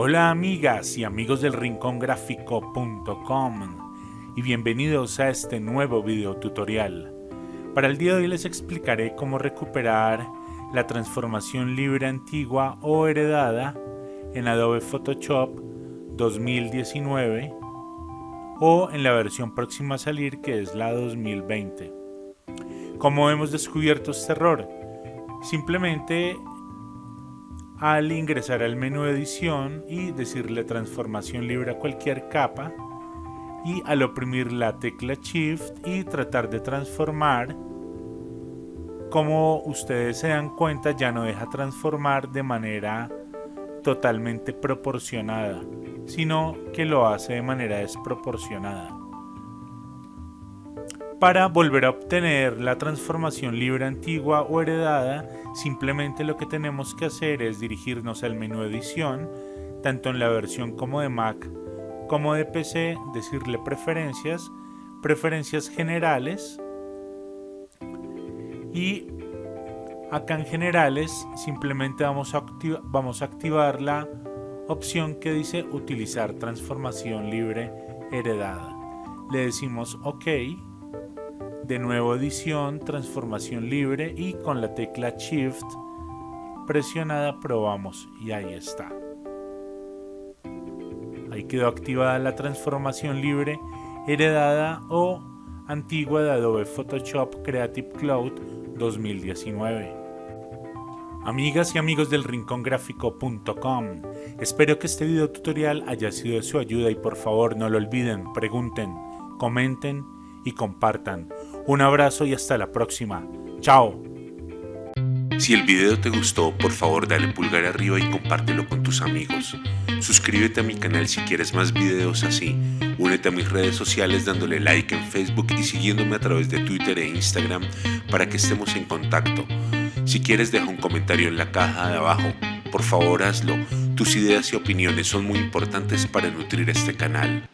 Hola amigas y amigos del rincongráfico.com y bienvenidos a este nuevo video tutorial. Para el día de hoy les explicaré cómo recuperar la transformación libre antigua o heredada en Adobe Photoshop 2019 o en la versión próxima a salir que es la 2020. ¿Cómo hemos descubierto este error? Simplemente al ingresar al menú edición y decirle transformación libre a cualquier capa y al oprimir la tecla shift y tratar de transformar como ustedes se dan cuenta ya no deja transformar de manera totalmente proporcionada sino que lo hace de manera desproporcionada para volver a obtener la transformación libre antigua o heredada, simplemente lo que tenemos que hacer es dirigirnos al menú edición, tanto en la versión como de Mac como de PC, decirle preferencias, preferencias generales y acá en generales simplemente vamos a, vamos a activar la opción que dice utilizar transformación libre heredada. Le decimos OK de nuevo edición, transformación libre y con la tecla Shift presionada probamos y ahí está. Ahí quedó activada la transformación libre heredada o antigua de Adobe Photoshop Creative Cloud 2019. Amigas y amigos del rincongráfico.com, espero que este video tutorial haya sido de su ayuda y por favor no lo olviden, pregunten, comenten y compartan. Un abrazo y hasta la próxima. Chao. Si el video te gustó, por favor dale pulgar arriba y compártelo con tus amigos. Suscríbete a mi canal si quieres más videos así. Únete a mis redes sociales dándole like en Facebook y siguiéndome a través de Twitter e Instagram para que estemos en contacto. Si quieres deja un comentario en la caja de abajo. Por favor hazlo. Tus ideas y opiniones son muy importantes para nutrir este canal.